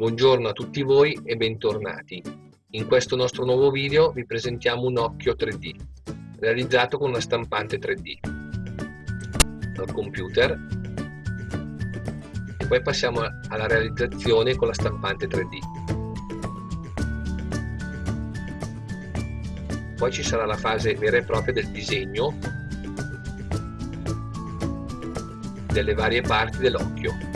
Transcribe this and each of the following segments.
Buongiorno a tutti voi e bentornati. In questo nostro nuovo video vi presentiamo un occhio 3D, realizzato con una stampante 3D. Al computer e poi passiamo alla realizzazione con la stampante 3D. Poi ci sarà la fase vera e propria del disegno delle varie parti dell'occhio.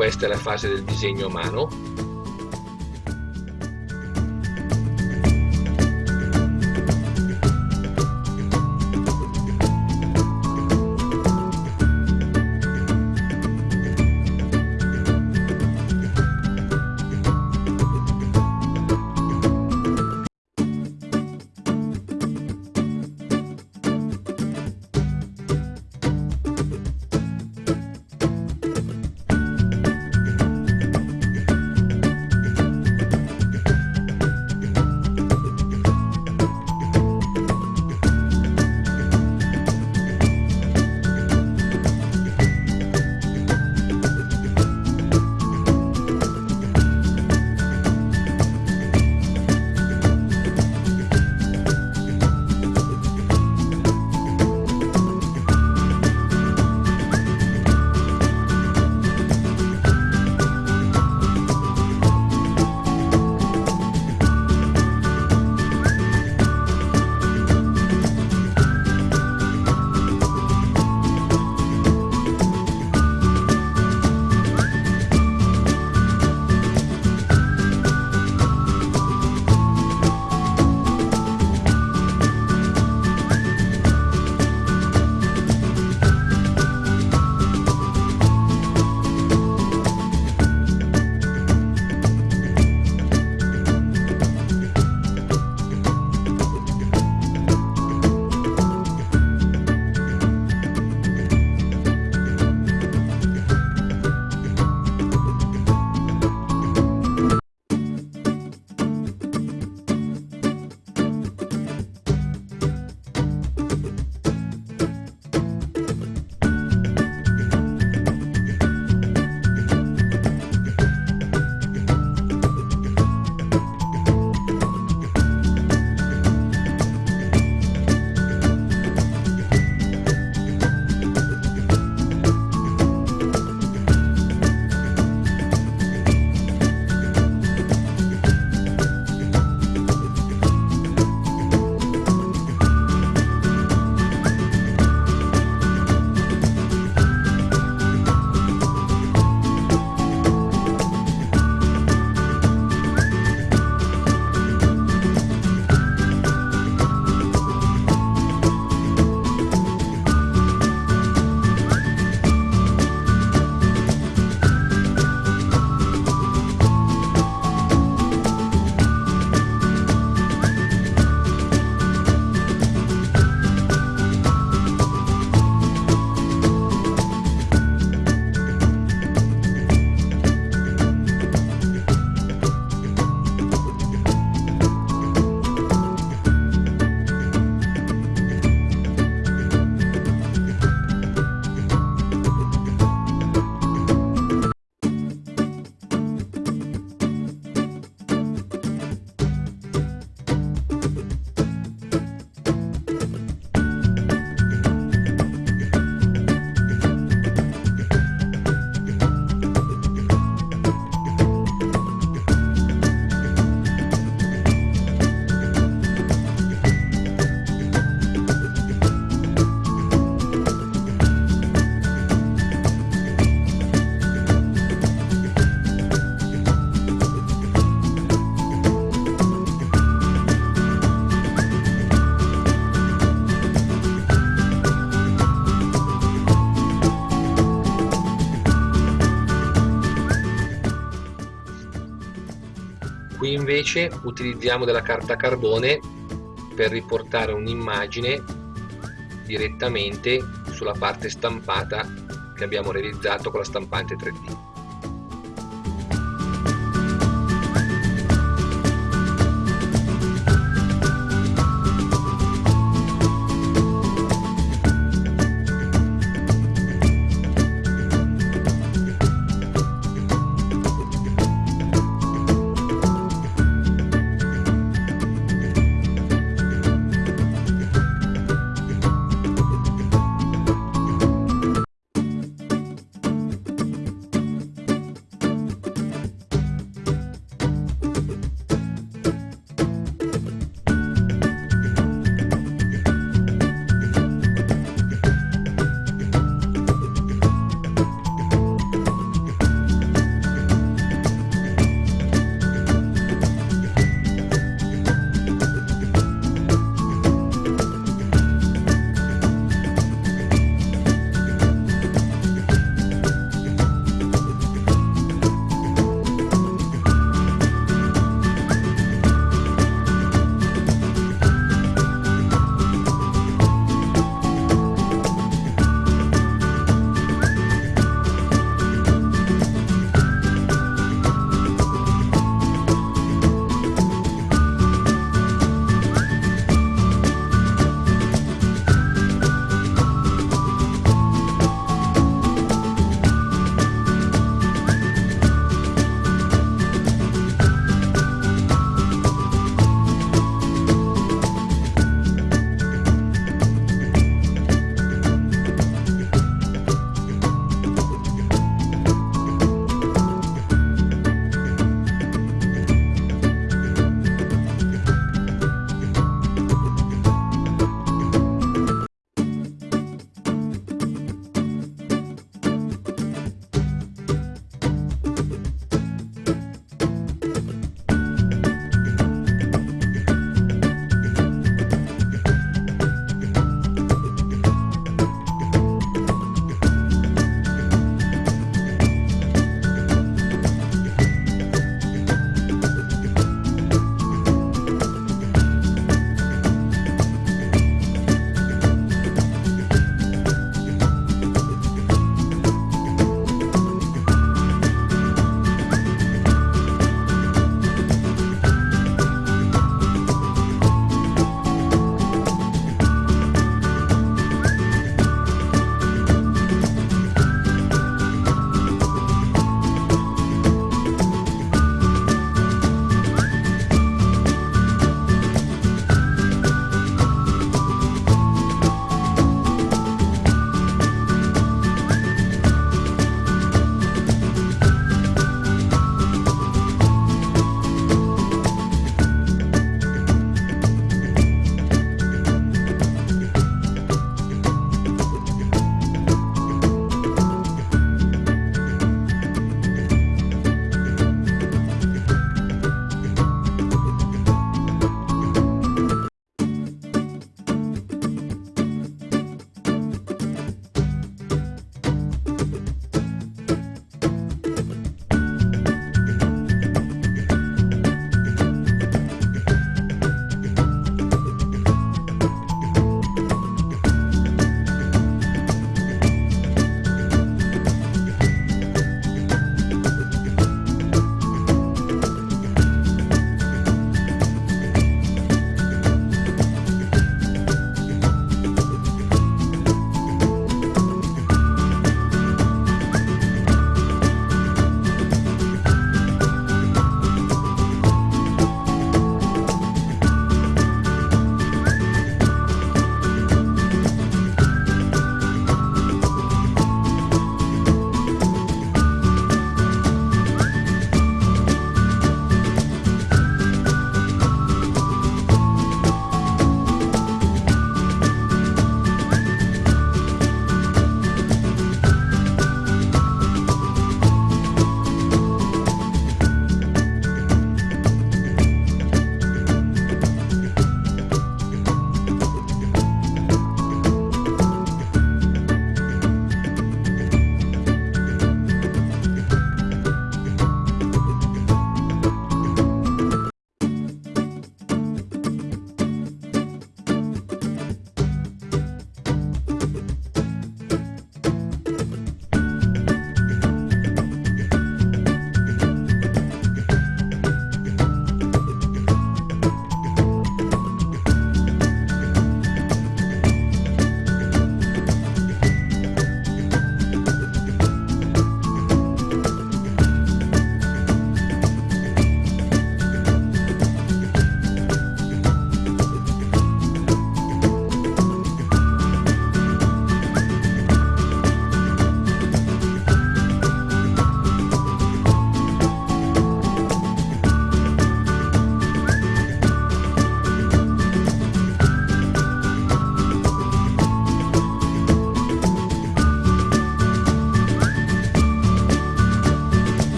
Questa è la fase del disegno a mano invece utilizziamo della carta carbone per riportare un'immagine direttamente sulla parte stampata che abbiamo realizzato con la stampante 3D.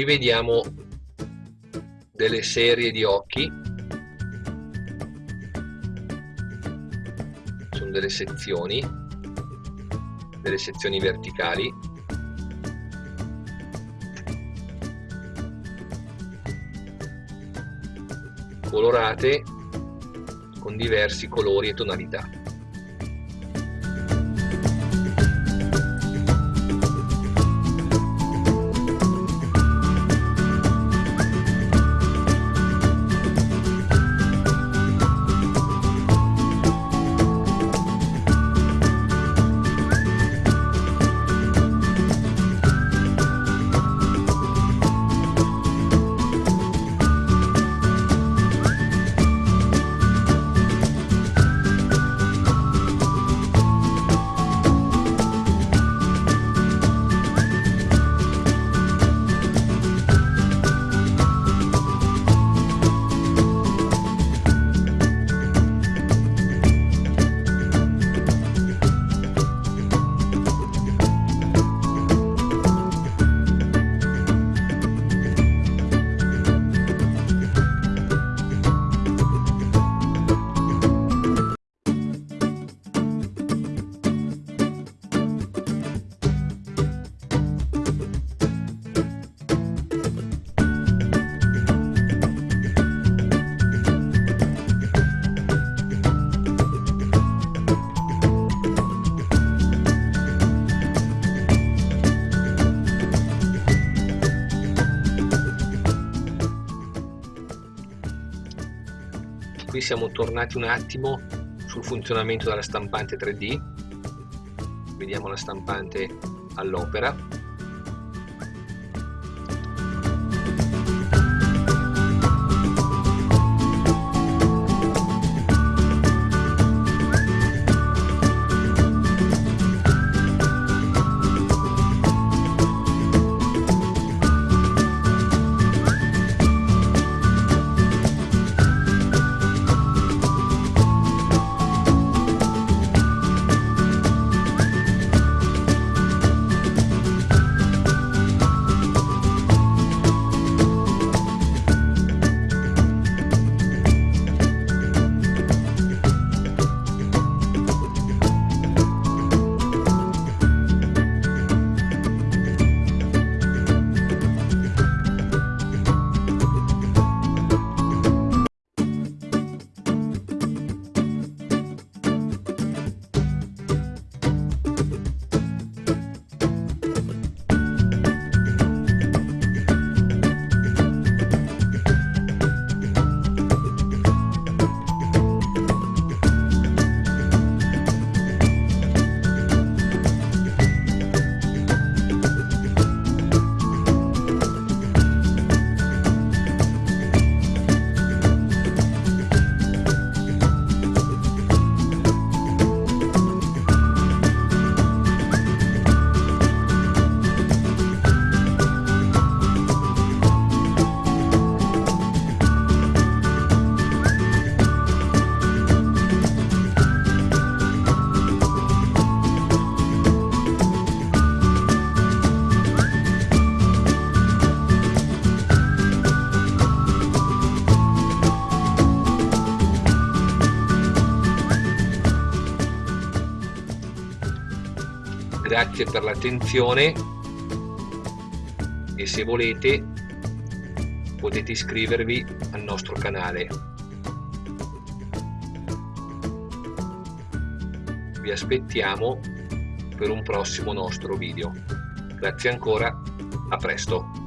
Qui vediamo delle serie di occhi. Sono delle sezioni delle sezioni verticali. Colorate con diversi colori e tonalità siamo tornati un attimo sul funzionamento della stampante 3D vediamo la stampante all'opera l'attenzione e se volete potete iscrivervi al nostro canale. Vi aspettiamo per un prossimo nostro video. Grazie ancora a presto